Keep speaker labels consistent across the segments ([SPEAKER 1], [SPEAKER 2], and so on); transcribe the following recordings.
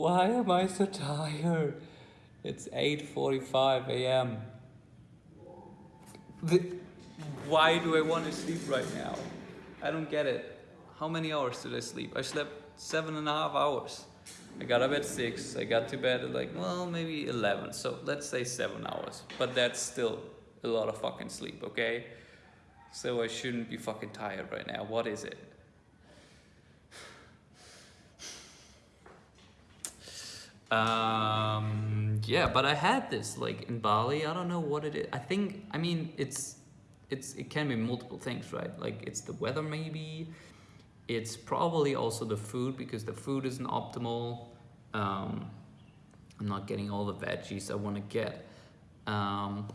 [SPEAKER 1] Why am I so tired? It's 8.45 a.m. Why do I want to sleep right now? I don't get it. How many hours did I sleep? I slept seven and a half hours. I got up at six. I got to bed at like, well, maybe 11. So let's say seven hours. But that's still a lot of fucking sleep, okay? So I shouldn't be fucking tired right now. What is it? Um, yeah, but I had this like in Bali. I don't know what it is. I think, I mean, it's, it's, it can be multiple things, right? Like it's the weather maybe. It's probably also the food because the food isn't optimal. Um, I'm not getting all the veggies I want to get. Um,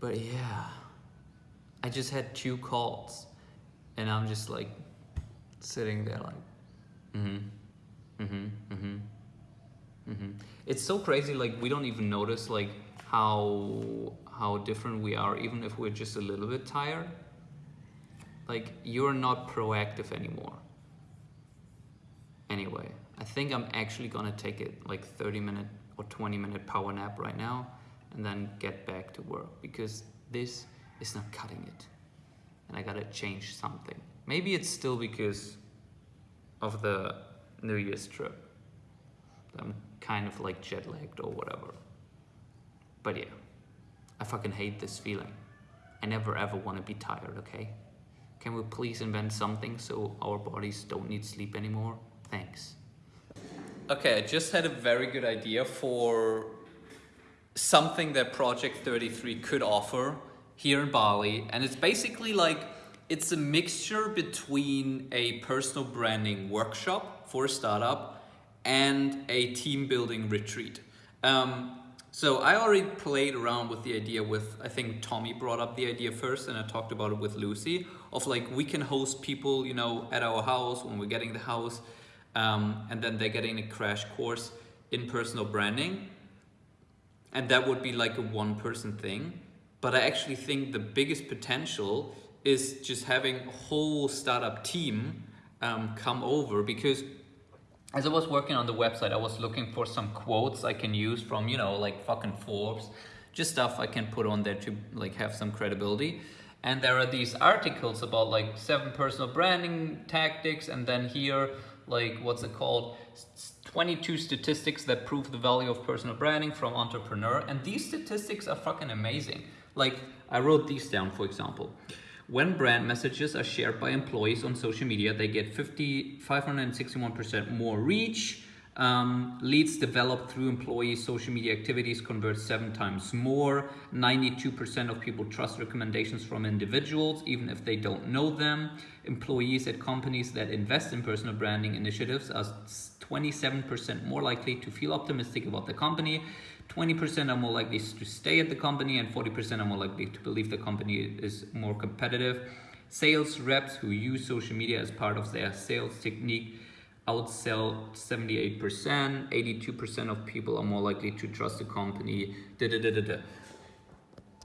[SPEAKER 1] but yeah, I just had two calls and I'm just like sitting there like, mm-hmm. Mm-hmm, mm-hmm, mm-hmm. It's so crazy, like we don't even notice like how how different we are, even if we're just a little bit tired. Like you're not proactive anymore. Anyway, I think I'm actually gonna take it like 30 minute or 20 minute power nap right now and then get back to work because this is not cutting it. And I gotta change something. Maybe it's still because of the New Year's trip. I'm kind of like jet lagged or whatever. But yeah, I fucking hate this feeling. I never ever want to be tired, okay? Can we please invent something so our bodies don't need sleep anymore? Thanks. Okay, I just had a very good idea for something that Project 33 could offer here in Bali. And it's basically like, it's a mixture between a personal branding workshop for a startup and a team building retreat. Um, so I already played around with the idea with, I think Tommy brought up the idea first and I talked about it with Lucy of like, we can host people, you know, at our house when we're getting the house um, and then they're getting a crash course in personal branding. And that would be like a one person thing. But I actually think the biggest potential is just having a whole startup team um, come over because as I was working on the website, I was looking for some quotes I can use from, you know, like fucking Forbes, just stuff I can put on there to like have some credibility. And there are these articles about like seven personal branding tactics. And then here, like, what's it called? 22 statistics that prove the value of personal branding from entrepreneur. And these statistics are fucking amazing. Like I wrote these down, for example. When brand messages are shared by employees on social media, they get 50, 561% more reach. Um, leads developed through employee social media activities convert seven times more. 92% of people trust recommendations from individuals, even if they don't know them. Employees at companies that invest in personal branding initiatives are 27% more likely to feel optimistic about the company. 20% are more likely to stay at the company and 40% are more likely to believe the company is more competitive. Sales reps who use social media as part of their sales technique outsell 78%, 82% of people are more likely to trust the company, da, da, da, da, da.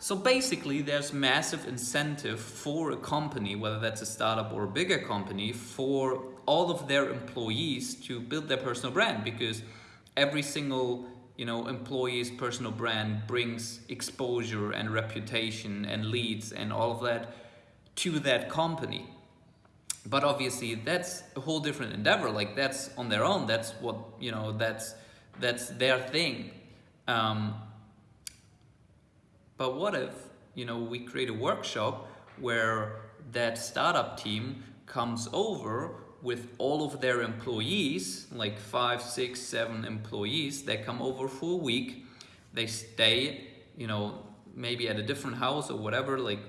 [SPEAKER 1] So basically there's massive incentive for a company, whether that's a startup or a bigger company, for all of their employees to build their personal brand because every single you know, employee's personal brand brings exposure and reputation and leads and all of that to that company. But obviously that's a whole different endeavor. Like that's on their own. That's what, you know, that's, that's their thing. Um, but what if, you know, we create a workshop where that startup team comes over with all of their employees, like five, six, seven employees, they come over for a week, they stay, you know, maybe at a different house or whatever, like,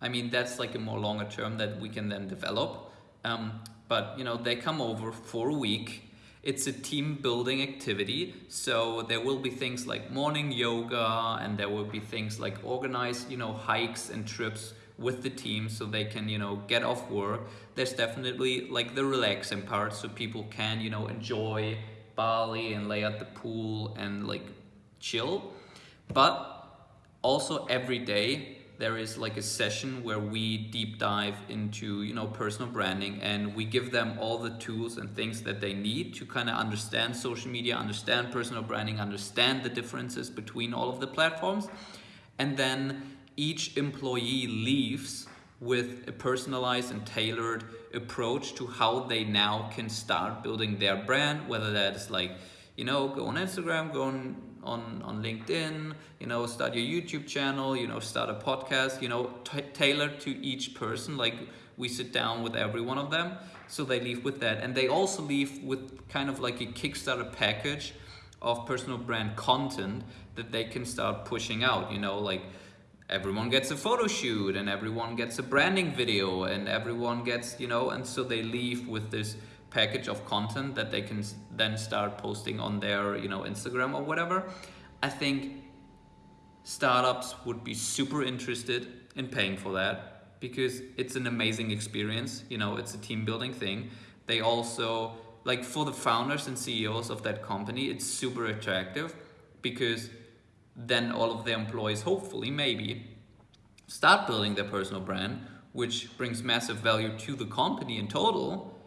[SPEAKER 1] I mean, that's like a more longer term that we can then develop. Um, but, you know, they come over for a week, it's a team building activity. So there will be things like morning yoga and there will be things like organized, you know, hikes and trips with the team so they can, you know, get off work. There's definitely like the relaxing part so people can, you know, enjoy Bali and lay at the pool and like chill. But also every day there is like a session where we deep dive into you know personal branding and we give them all the tools and things that they need to kind of understand social media understand personal branding understand the differences between all of the platforms. And then each employee leaves with a personalized and tailored approach to how they now can start building their brand whether that's like you know go on instagram go on on, on LinkedIn, you know, start your YouTube channel, you know, start a podcast, you know, tailored to each person. Like we sit down with every one of them. So they leave with that. And they also leave with kind of like a Kickstarter package of personal brand content that they can start pushing out, you know, like everyone gets a photo shoot and everyone gets a branding video and everyone gets, you know, and so they leave with this package of content that they can then start posting on their you know Instagram or whatever I think startups would be super interested in paying for that because it's an amazing experience you know it's a team building thing. They also like for the founders and CEOs of that company it's super attractive because then all of the employees hopefully maybe start building their personal brand which brings massive value to the company in total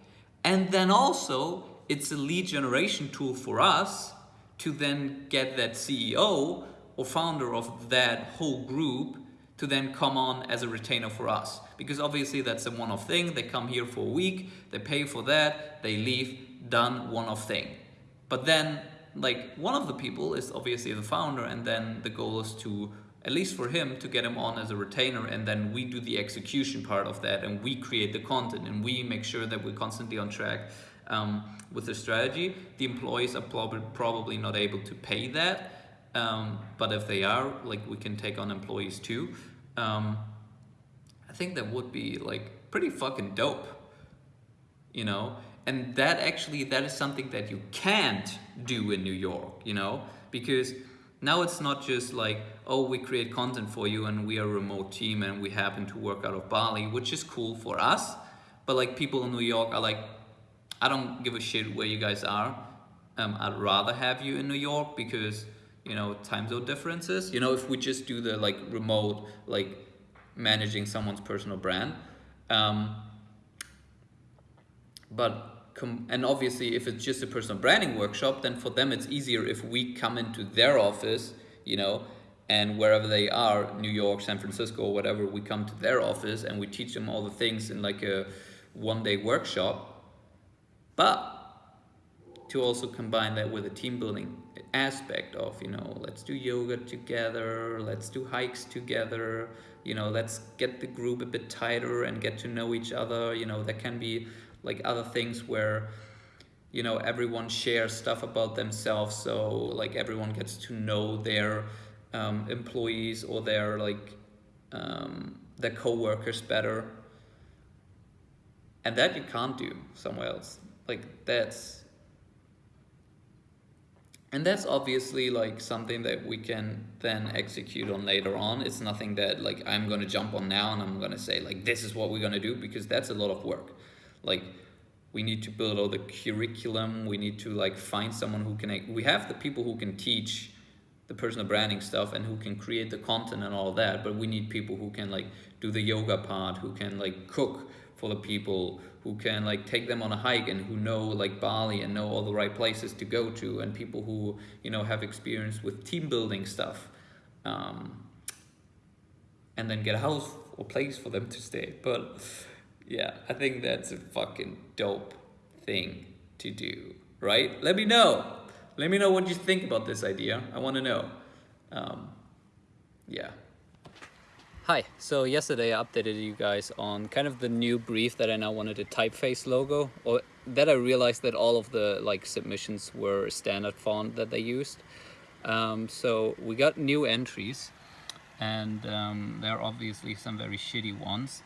[SPEAKER 1] and then also it's a lead generation tool for us to then get that CEO or founder of that whole group to then come on as a retainer for us. Because obviously that's a one-off thing. They come here for a week, they pay for that, they leave, done, one-off thing. But then like one of the people is obviously the founder and then the goal is to at least for him to get him on as a retainer and then we do the execution part of that and we create the content and we make sure that we're constantly on track um, with the strategy. The employees are prob probably not able to pay that um, but if they are like we can take on employees too. Um, I think that would be like pretty fucking dope you know? And that actually that is something that you can't do in New York you know? Because now it's not just like, oh, we create content for you and we are a remote team and we happen to work out of Bali, which is cool for us. But like people in New York are like, I don't give a shit where you guys are. Um, I'd rather have you in New York because, you know, time zone differences. You know, if we just do the like remote, like managing someone's personal brand. Um, but and obviously if it's just a personal branding workshop then for them it's easier if we come into their office you know and wherever they are new york san francisco or whatever we come to their office and we teach them all the things in like a one day workshop. But to also combine that with a team building aspect of you know let's do yoga together let's do hikes together you know let's get the group a bit tighter and get to know each other you know that can be like other things where you know everyone shares stuff about themselves so like everyone gets to know their um, employees or their like um, their co-workers better. And that you can't do somewhere else. Like that's and that's obviously like something that we can then execute on later on. It's nothing that like i'm going to jump on now and i'm going to say like this is what we're going to do because that's a lot of work like we need to build all the curriculum. We need to like find someone who can we have the people who can teach the personal branding stuff and who can create the content and all that but we need people who can like do the yoga part who can like cook for the people who can like take them on a hike and who know like Bali and know all the right places to go to and people who you know have experience with team building stuff um, and then get a house or place for them to stay. But yeah, I think that's a fucking dope thing to do, right? Let me know. Let me know what you think about this idea. I want to know. Um, yeah. Hi, so yesterday I updated you guys on kind of the new brief that I now wanted a typeface logo or that I realized that all of the like submissions were standard font that they used. Um, so we got new entries and um, there are obviously some very shitty ones.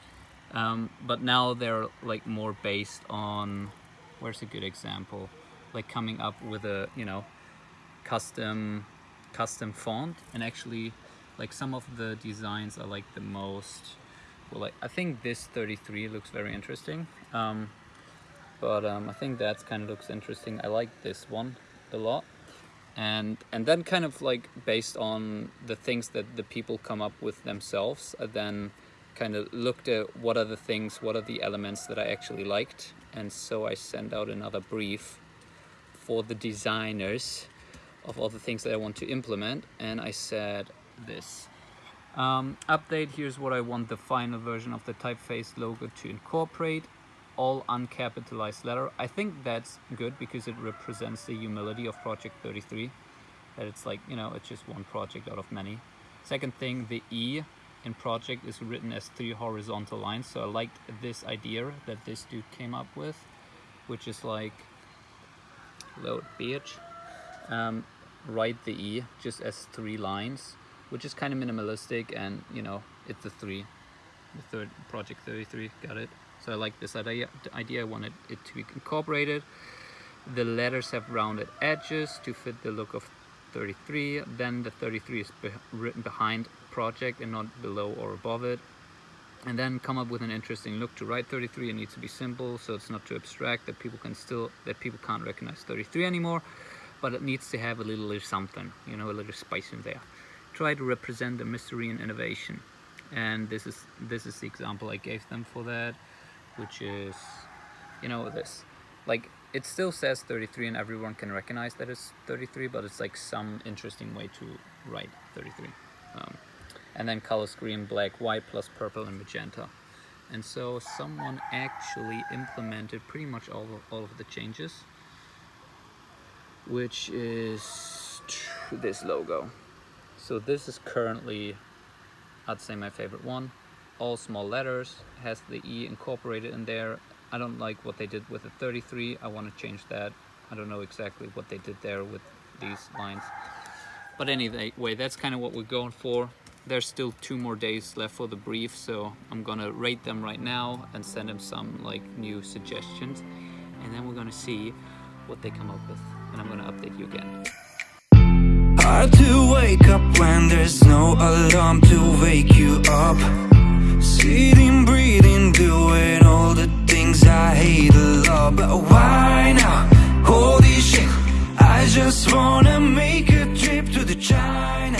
[SPEAKER 1] Um, but now they're like more based on, where's a good example? Like coming up with a, you know, custom, custom font and actually like some of the designs are like the most, well, like I think this 33 looks very interesting. Um, but um, I think that kind of looks interesting. I like this one a lot. and and then kind of like based on the things that the people come up with themselves I then kind of looked at what are the things what are the elements that I actually liked and so I sent out another brief for the designers of all the things that I want to implement and I said this um, update here's what I want the final version of the typeface logo to incorporate all uncapitalized letter. I think that's good because it represents the humility of Project 33. That it's like, you know, it's just one project out of many. Second thing, the E in project is written as three horizontal lines. So I liked this idea that this dude came up with, which is like, load bitch, um, write the E just as three lines, which is kind of minimalistic and, you know, it's the three, the third project 33, got it? So I like this idea, idea. I wanted it to be incorporated. The letters have rounded edges to fit the look of 33. Then the 33 is be written behind project and not below or above it. And then come up with an interesting look to write 33. It needs to be simple, so it's not too abstract that people can still that people can't recognize 33 anymore. But it needs to have a little, little something, you know, a little spice in there. Try to represent the mystery and innovation. And this is this is the example I gave them for that which is, you know, this. Like, it still says 33 and everyone can recognize that it's 33, but it's like some interesting way to write 33. Um, and then colors green, black, white, plus purple and magenta. And so someone actually implemented pretty much all of, all of the changes, which is this logo. So this is currently, I'd say my favorite one all small letters, has the E incorporated in there. I don't like what they did with the 33. I want to change that. I don't know exactly what they did there with these lines. But anyway, that's kind of what we're going for. There's still two more days left for the brief, so I'm gonna rate them right now and send them some like new suggestions. And then we're gonna see what they come up with. And I'm gonna update you again. Hard to wake up when there's no alarm to wake you up Sitting, breathing, doing all the things I hate a lot But why now? Holy shit I just wanna make a trip to the China